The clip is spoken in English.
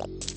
you